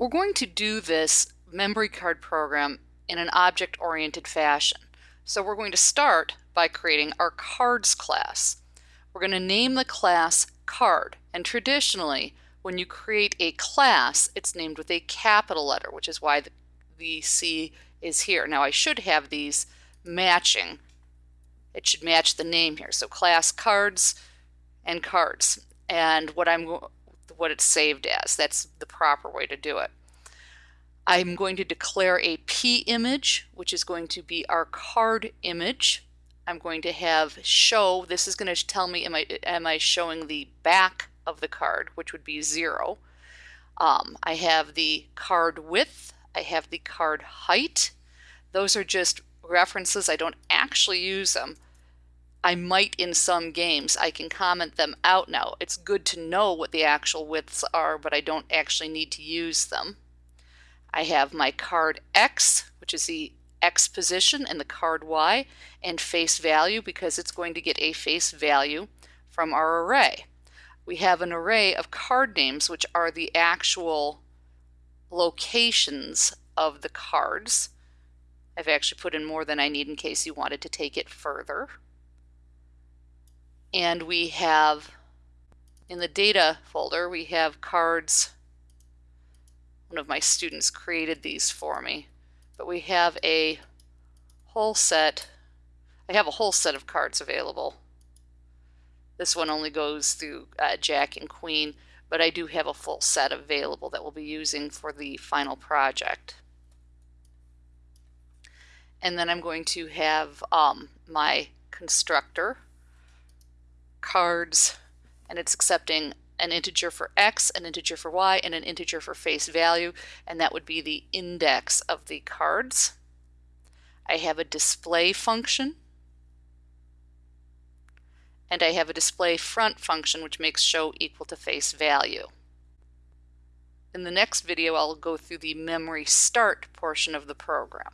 We're going to do this memory card program in an object-oriented fashion. So we're going to start by creating our cards class. We're going to name the class card and traditionally when you create a class it's named with a capital letter which is why the, the C is here. Now I should have these matching. It should match the name here. So class cards and cards and what I'm what it's saved as. That's the proper way to do it. I'm going to declare a P image, which is going to be our card image. I'm going to have show, this is going to tell me am I, am I showing the back of the card, which would be zero. Um, I have the card width, I have the card height. Those are just references. I don't actually use them. I might in some games. I can comment them out now. It's good to know what the actual widths are, but I don't actually need to use them. I have my card X, which is the X position, and the card Y, and face value because it's going to get a face value from our array. We have an array of card names, which are the actual locations of the cards. I've actually put in more than I need in case you wanted to take it further. And we have, in the data folder, we have cards. One of my students created these for me. But we have a whole set. I have a whole set of cards available. This one only goes through uh, Jack and Queen, but I do have a full set available that we'll be using for the final project. And then I'm going to have um, my constructor cards and it's accepting an integer for x, an integer for y, and an integer for face value, and that would be the index of the cards. I have a display function, and I have a display front function which makes show equal to face value. In the next video I'll go through the memory start portion of the program.